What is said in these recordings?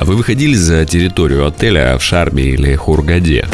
А вы выходили за территорию отеля в Шарме или Хургаде?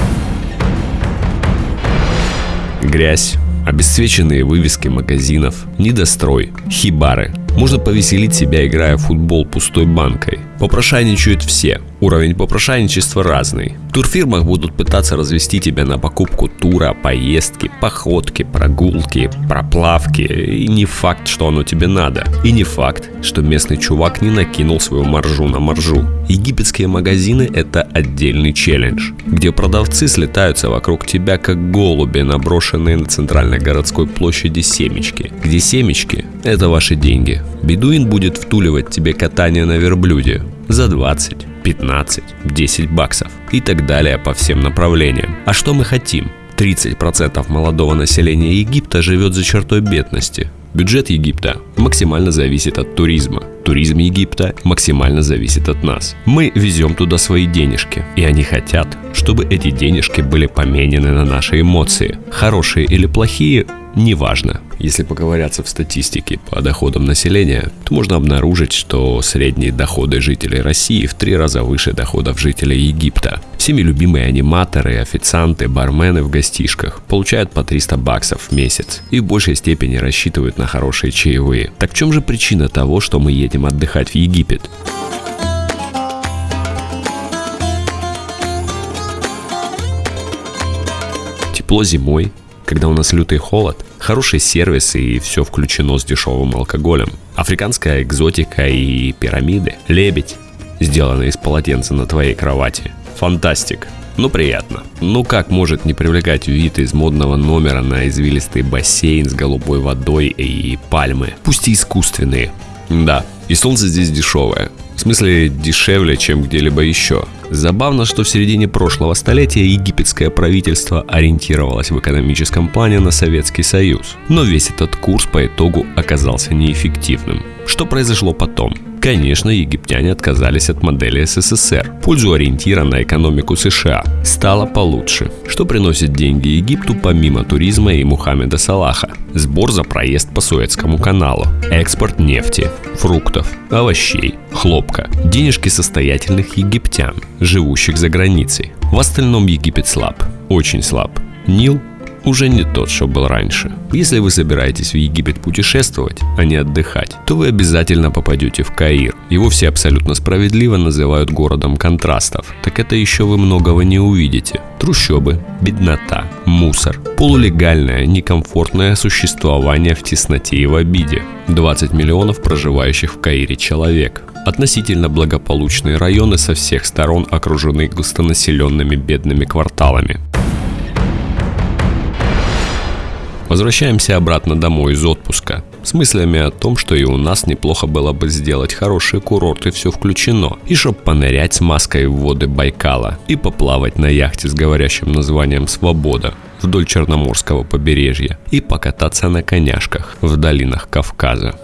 Грязь, обесцвеченные вывески магазинов, недострой, хибары. Можно повеселить себя, играя в футбол пустой банкой. Попрошайничают все. Уровень попрошайничества разный. В турфирмах будут пытаться развести тебя на покупку тура, поездки, походки, прогулки, проплавки. И не факт, что оно тебе надо. И не факт, что местный чувак не накинул свою маржу на маржу. Египетские магазины – это отдельный челлендж, где продавцы слетаются вокруг тебя, как голуби, наброшенные на центральной городской площади семечки. Где семечки – это ваши деньги. Бедуин будет втуливать тебе катание на верблюде, за 20, 15, 10 баксов и так далее по всем направлениям. А что мы хотим? 30% молодого населения Египта живет за чертой бедности. Бюджет Египта максимально зависит от туризма. Туризм Египта максимально зависит от нас. Мы везем туда свои денежки, и они хотят, чтобы эти денежки были поменены на наши эмоции. Хорошие или плохие, неважно. Если поковыряться в статистике по доходам населения, то можно обнаружить, что средние доходы жителей России в три раза выше доходов жителей Египта. Всеми любимые аниматоры, официанты, бармены в гостишках получают по 300 баксов в месяц и в большей степени рассчитывают на хорошие чаевые. Так в чем же причина того, что мы едем отдыхать в Египет? Тепло зимой, когда у нас лютый холод, хороший сервис и все включено с дешевым алкоголем. Африканская экзотика и пирамиды. Лебедь, сделанный из полотенца на твоей кровати. Фантастик. Ну приятно. Ну как может не привлекать вид из модного номера на извилистый бассейн с голубой водой и пальмы, пусть и искусственные. Да, и солнце здесь дешевое. В смысле дешевле, чем где-либо еще. Забавно, что в середине прошлого столетия египетское правительство ориентировалось в экономическом плане на Советский Союз. Но весь этот курс по итогу оказался неэффективным. Что произошло потом? Конечно, египтяне отказались от модели СССР пользу ориентира на экономику США. Стало получше. Что приносит деньги Египту помимо туризма и Мухаммеда Салаха? Сбор за проезд по Суэцкому каналу, экспорт нефти, фруктов, овощей, хлопка, денежки состоятельных египтян, живущих за границей. В остальном Египет слаб, очень слаб. Нил уже не тот, что был раньше. Если вы собираетесь в Египет путешествовать, а не отдыхать, то вы обязательно попадете в Каир. Его все абсолютно справедливо называют городом контрастов. Так это еще вы многого не увидите. Трущобы, беднота, мусор, полулегальное, некомфортное существование в тесноте и в обиде. 20 миллионов проживающих в Каире человек. Относительно благополучные районы со всех сторон окружены густонаселенными бедными кварталами. Возвращаемся обратно домой из отпуска. С мыслями о том, что и у нас неплохо было бы сделать хороший курорт и все включено, и чтоб понырять с маской в воды Байкала. И поплавать на яхте с говорящим названием «Свобода» вдоль Черноморского побережья. И покататься на коняшках в долинах Кавказа.